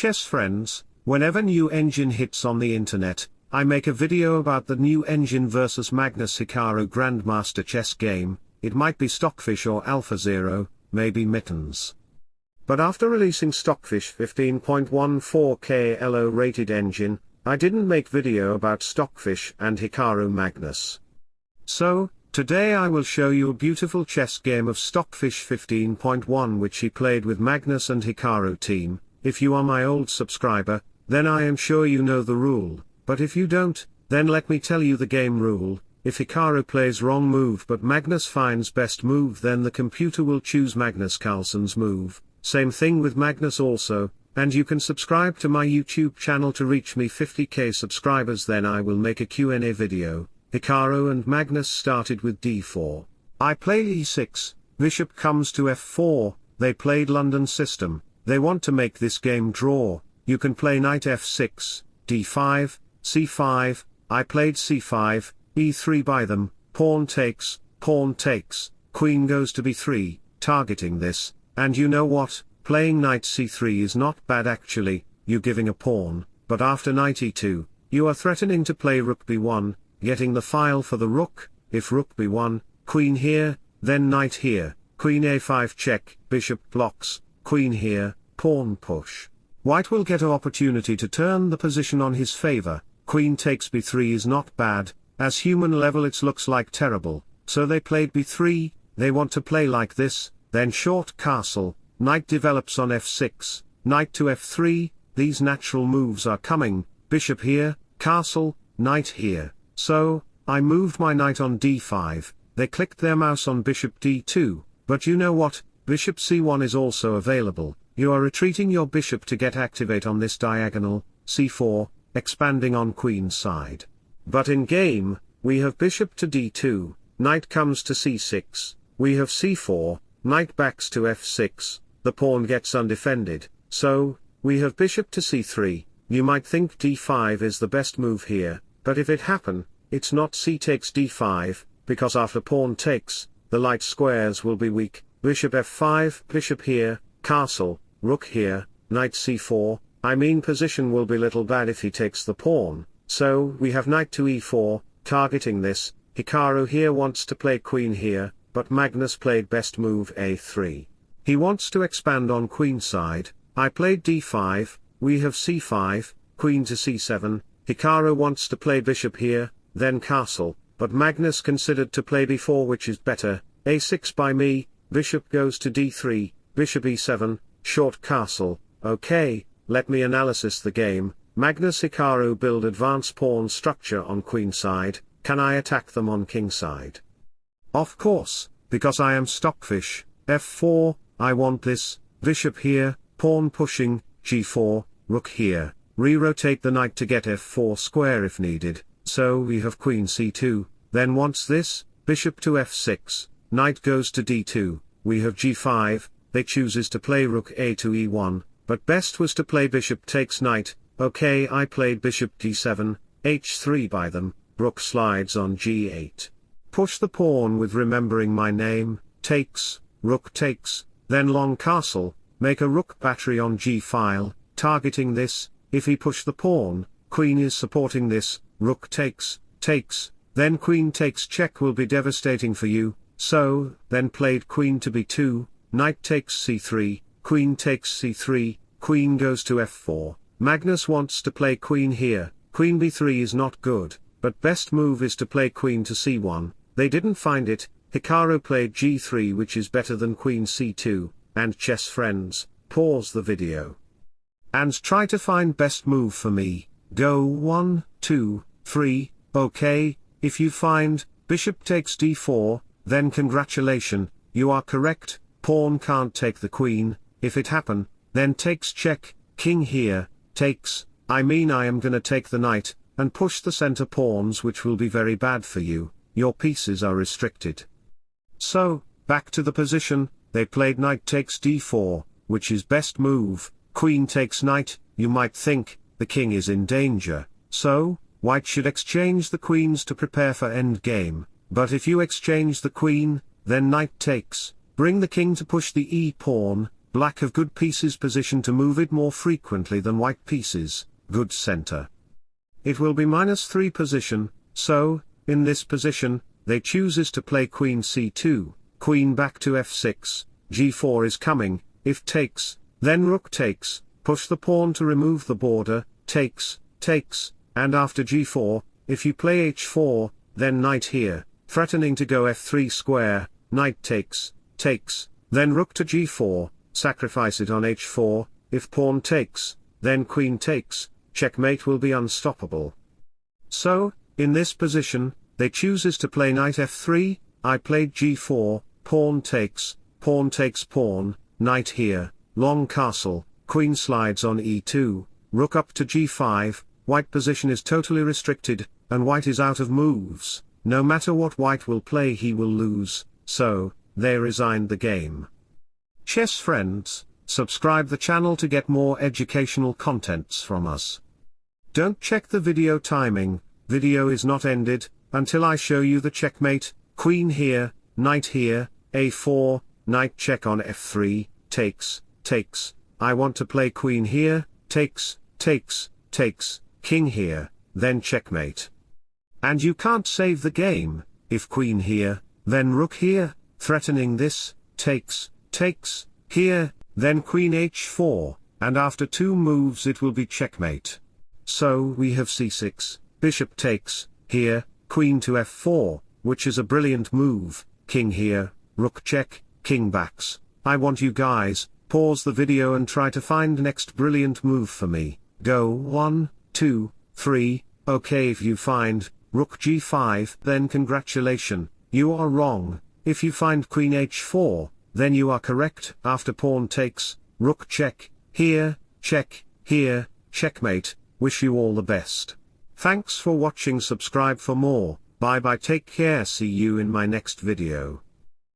chess friends, whenever new engine hits on the internet, I make a video about the new engine versus Magnus Hikaru Grandmaster chess game, it might be Stockfish or AlphaZero, maybe Mittens. But after releasing Stockfish 15.14 LO rated engine, I didn't make video about Stockfish and Hikaru Magnus. So, today I will show you a beautiful chess game of Stockfish 15.1 which he played with Magnus and Hikaru team, if you are my old subscriber, then I am sure you know the rule, but if you don't, then let me tell you the game rule, if Hikaru plays wrong move but Magnus finds best move then the computer will choose Magnus Carlsen's move, same thing with Magnus also, and you can subscribe to my YouTube channel to reach me 50k subscribers then I will make a Q&A video. Hikaru and Magnus started with d4. I play e6, bishop comes to f4, they played London system, they want to make this game draw, you can play knight f6, d5, c5, I played c5, e3 by them, pawn takes, pawn takes, queen goes to b3, targeting this, and you know what, playing knight c3 is not bad actually, you giving a pawn, but after knight e2, you are threatening to play rook b1, getting the file for the rook, if rook b1, queen here, then knight here, queen a5 check, bishop blocks, queen here, pawn push. White will get an opportunity to turn the position on his favor, queen takes b3 is not bad, as human level it looks like terrible, so they played b3, they want to play like this, then short castle, knight develops on f6, knight to f3, these natural moves are coming, bishop here, castle, knight here, so, I moved my knight on d5, they clicked their mouse on bishop d2, but you know what, bishop c1 is also available, you are retreating your bishop to get activate on this diagonal, c4, expanding on queen side. But in game, we have bishop to d2, knight comes to c6, we have c4, knight backs to f6, the pawn gets undefended, so, we have bishop to c3, you might think d5 is the best move here, but if it happen, it's not c takes d5, because after pawn takes, the light squares will be weak, bishop f5, bishop here, castle, rook here, knight c4, I mean position will be little bad if he takes the pawn, so we have knight to e4, targeting this, Hikaru here wants to play queen here, but Magnus played best move a3. He wants to expand on queen side, I played d5, we have c5, queen to c7, Hikaru wants to play bishop here, then castle, but Magnus considered to play b4 which is better, a6 by me, bishop goes to d3, bishop e7, short castle, okay, let me analysis the game, Magnus Hikaru build advance pawn structure on queen side, can I attack them on king side? Of course, because I am stockfish, f4, I want this, bishop here, pawn pushing, g4, rook here, re-rotate the knight to get f4 square if needed, so we have queen c2, then wants this, bishop to f6, knight goes to d2, we have g5, they chooses to play rook a to e1, but best was to play bishop takes knight, Okay I played bishop d7, h3 by them, rook slides on g8. Push the pawn with remembering my name, takes, rook takes, then long castle, make a rook battery on g-file, targeting this, if he push the pawn, queen is supporting this, rook takes, takes, then queen takes check will be devastating for you, so, then played queen to b2, knight takes c3, queen takes c3, queen goes to f4, Magnus wants to play queen here, queen b3 is not good, but best move is to play queen to c1, they didn't find it, Hikaru played g3 which is better than queen c2, and chess friends, pause the video. And try to find best move for me, go 1, 2, 3, okay, if you find, bishop takes d4, then congratulation, you are correct, pawn can't take the queen, if it happen, then takes check, king here, takes, I mean I am gonna take the knight, and push the center pawns which will be very bad for you, your pieces are restricted. So, back to the position, they played knight takes d4, which is best move, queen takes knight, you might think, the king is in danger, so, white should exchange the queens to prepare for endgame, but if you exchange the queen, then knight takes, bring the king to push the e-pawn, black have good pieces position to move it more frequently than white pieces, good center. It will be minus 3 position, so, in this position, they chooses to play queen c2, queen back to f6, g4 is coming, if takes, then rook takes, push the pawn to remove the border, takes, takes, and after g4, if you play h4, then knight here, threatening to go f3 square, knight takes, takes, then rook to g4, sacrifice it on h4, if pawn takes, then queen takes, checkmate will be unstoppable. So, in this position, they chooses to play knight f3, I played g4, pawn takes, pawn takes pawn, knight here, long castle, queen slides on e2, rook up to g5, white position is totally restricted, and white is out of moves, no matter what white will play he will lose, so, they resigned the game. Chess friends, subscribe the channel to get more educational contents from us. Don't check the video timing, video is not ended, until I show you the checkmate, queen here, knight here, a4, knight check on f3, takes, takes, I want to play queen here, takes, takes, takes, king here, then checkmate. And you can't save the game, if queen here, then rook here, threatening this, takes, takes, here, then queen h4, and after two moves it will be checkmate. So we have c6, bishop takes, here, queen to f4, which is a brilliant move, king here, rook check, king backs. I want you guys, pause the video and try to find next brilliant move for me, go 1, 2, 3, okay if you find, rook g5 then congratulation, you are wrong, if you find queen h4, then you are correct, after pawn takes, rook check, here, check, here, checkmate, wish you all the best. Thanks for watching. Subscribe for more, bye bye. Take care. See you in my next video.